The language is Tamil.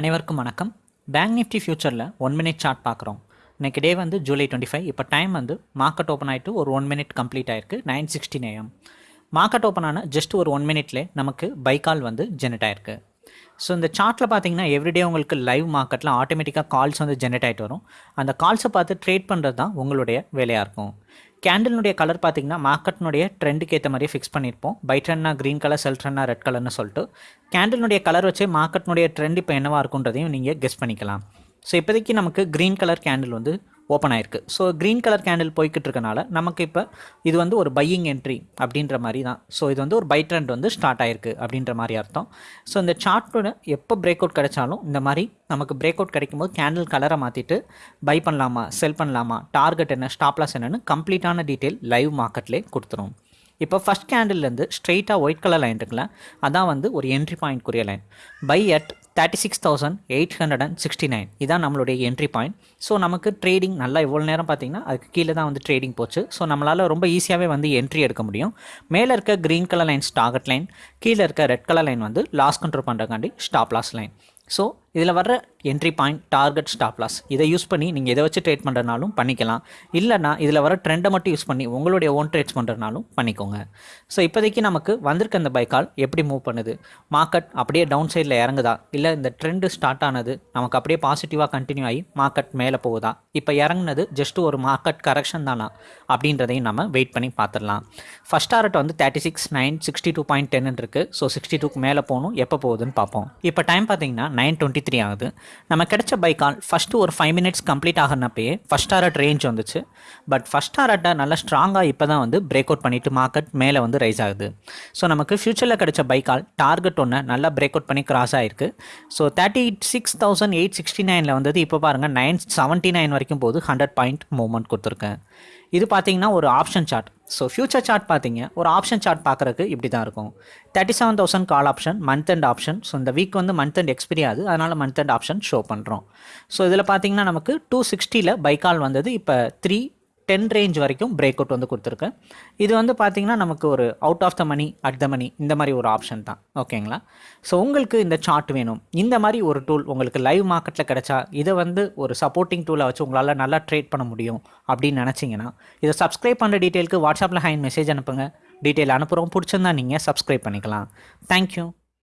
அனைவருக்கும் வணக்கம். பேங்க் நிஃப்டி ஃபியூச்சரில் ஒன் மினிட் சார்ட் பார்க்குறோம். இன்றைக்கி டே வந்து ஜூலை டுவெண்ட்டி ஃபைவ் இப்போ டைம் வந்து மார்க்கெட் ஓப்பன் ஆகிட்டு ஒரு ஒன் மினிட் கம்ப்ளீட் ஆயிருக்கு. Nine sixteen AM market open ஆன ஜஸ்ட் ஒரு ஒன் மினிட்லே நமக்கு பை கால் வந்து ஜெனரேட் ஆயிருக்கு. ஸோ இந்த சார்ட்டில் பார்த்தீங்கன்னா எவ்ரிடே உங்களுக்கு லைவ் மார்க்கெட்டில் ஆட்டோமேட்டிக்காக கால்ஸ் வந்து ஜென்ரேட் ஆகிட்டு வரும். அந்த கால்ஸை பார்த்து ட்ரேட் பண்ணுறது தான் உங்களுடைய வேலையாக இருக்கும். கேண்டலினுடைய கலர் பார்த்தீங்கன்னா மார்க்கெட்னுடைய ட்ரெண்டுக்கு ஏற்ற மாதிரியே ஃபிக்ஸ் பண்ணியிருப்போம். பை ட்ரெண்ட்னா க்ரீன் கலர் செல் ட்ரெண்ட்னா ரெட் கலர்னு சொல்லிட்டு கேண்டலினுடைய கலர் வச்சே மார்க்கெட்னுடைய ட்ரெண்ட் இப்போ என்னவாக இருக்குன்றதையும் நீங்கள் கெஸ் பண்ணிக்கலாம். ஸோ இப்போதைக்கு நமக்கு க்ரீன் கலர் கேண்டில் வந்து ஓப்பன் ஆயிருக்கு. ஸோ க்ரீன் கலர் கேண்டில் போய்கிட்டு இருக்கனால நமக்கு இப்போ இது வந்து ஒரு பையிங் என்ட்ரி அப்படின்ற மாதிரி தான். ஸோ இது வந்து ஒரு பை ட்ரெண்ட் வந்து ஸ்டார்ட் ஆயிருக்கு அப்படின்ற மாதிரி அர்த்தம். ஸோ இந்த சார்ட்டோட எப்போ பிரேக் அவுட் கிடைச்சாலும் இந்த மாதிரி நமக்கு பிரேக் அவுட் கிடைக்கும் போது கேண்டில் கலரை மாற்றிட்டு பை பண்ணலாமா செல் பண்ணலாமா டார்கெட் என்ன ஸ்டாப்லாஸ் என்னன்னு கம்ப்ளீட்டான டீட்டெயில் லைவ் மார்க்கெட்லேயே கொடுத்துரும். இப்போ ஃபஸ்ட் கேண்டில்லேருந்து ஸ்ட்ரெயிட்டாக ஒயிட் கலர் லைன் இருக்குல்ல அதான் வந்து ஒரு entry பாயிண்ட்க்குரிய line buy at thirty six thousand eight hundred and sixty nine இதான் நம்மளுடைய என்ட்ரி பாயிண்ட் ஸோ நமக்கு ட்ரேடிங் நல்லா இவ்வளோ நேரம் பார்த்தீங்கன்னா அதுக்கு கீழே தான் வந்து ட்ரேடிங் போச்சு. ஸோ நம்மளால் ரொம்ப ஈஸியாகவே வந்து என்ட்ரி எடுக்க முடியும். மேலே இருக்க green colour line target line கீழே இருக்க ரெட் கலர் லைன் வந்து லாஸ் கண்ட்ரோல் பண்ணுறக்காண்டி ஸ்டாப் லாஸ் லைன் ஸோ இதில் வர்ற entry point target stop loss இதை யூஸ் பண்ணி நீங்கள் எதை வச்சு ட்ரேட் பண்ணுறனாலும் பண்ணிக்கலாம். இல்லைனா இதில் வர ட்ரெண்டை மட்டும் யூஸ் பண்ணி உங்களுடைய ஓன் ட்ரேட்ஸ் பண்ணுறனாலும் பண்ணிக்கோங்க. ஸோ இப்போதைக்கு நமக்கு வந்திருக்க அந்த பைக்கால் எப்படி மூவ் பண்ணுது? மார்க்கெட் அப்படியே டவுன் சைடில் இறங்குதா? இல்லை இந்த ட்ரெண்டு ஸ்டார்ட் ஆனது நமக்கு அப்படியே பாசிட்டிவாக கண்டினியூ ஆகி மார்க்கெட் மேலே போகுதா? இப்போ இறங்குனது ஜஸ்ட் ஒரு மார்க்கெட் கரெக்ஷன் தானா? அப்படின்றதையும் நம்ம வெயிட் பண்ணி பார்த்துடலாம். ஃபஸ்ட் டாரட் வந்து thirty six nine sixty two point டென்னு இருக்குது ஸோ சிக்ஸ்டி டூக்கு மேலே போகணும். எப்போ போகுதுன்னு பார்ப்போம். இப்போ டைம் பார்த்தீங்கன்னா நைன் டுவெண்ட்டி த்ரீ ஆகுது. நம்ம கிடைச்ச பைக்கால் ஃபஸ்ட்டு ஒரு ஃபைவ் மினிட்ஸ் கம்ப்ளீட் ஆகிறனப்பயே ஃபஸ்ட் டாரட் ரேஞ்ச் வந்துச்சு. பட் ஃபஸ்ட் டாரட்டை நல்லா ஸ்ட்ராங்காக இப்போ தான் வந்து பிரேக் அவுட் பண்ணிவிட்டு மார்க்கெட் மேலே வந்து ரைஸ் ஆகுது. ஸோ நமக்கு ஃபியூச்சரில் கிடைச்ச பைக்கால் டார்கெட் ஒன்று நல்லா பிரேக் அவுட் பண்ணி கிராஸ் ஆகிருக்கு so thirty six thousand eight sixty நைனில் வந்தது. இப்போ பாருங்கள் நைன் செவன்ட்டி நைன் வரைக்கும் போது ஹண்ட்ரட் பாயிண்ட் மூவ்மெண்ட் கொடுத்துருக்கேன் இது பார்த்தீங்கன்னா ஒரு option chart so future chart பார்த்தீங்க ஒரு ஆப்ஷன் சார்ட் பார்க்குறக்கு இப்படி தான் இருக்கும். Thirty seven thousand call option month end option so இந்த வீக் வந்து மந்த் அண்ட் எக்ஸ்பிரி ஆகுது அதனால் மந்த் அண்ட் ஆப்ஷன் ஷோ பண்ணுறோம் ஸோ இதில் பார்த்தீங்கன்னா நமக்கு டூ சிக்ஸ்டியில் பைக்கால் வந்தது இப்போ த்ரீ டென் ரேஞ்ச் வரைக்கும் பிரேக் அவுட் வந்து கொடுத்துருக்கேன் இது வந்து பார்த்திங்கன்னா நமக்கு ஒரு out of the money at the money இந்த மாதிரி ஒரு ஆப்ஷன் தான். ஓகேங்களா ஸோ உங்களுக்கு இந்த சார்ட் வேணும். இந்த மாதிரி ஒரு டூல் உங்களுக்கு லைவ் மார்க்கெட்டில் கிடச்சா இதை வந்து ஒரு சப்போர்ட்டிங் டூலை வச்சு உங்களால் நல்லா ட்ரேட் பண்ண முடியும் அப்படின்னு நினச்சிங்கன்னா இதை சப்ஸ்கிரைப் பண்ணுற டீட்டெயிலுக்கு வாட்ஸ்அப்பில் ஹைன் மெசேஜ் அனுப்புங்க. டீட்டெயில் அனுப்புகிறோம் பிடிச்சிருந்தா நீங்கள் சப்ஸ்கிரைப் பண்ணிக்கலாம். தேங்க்யூ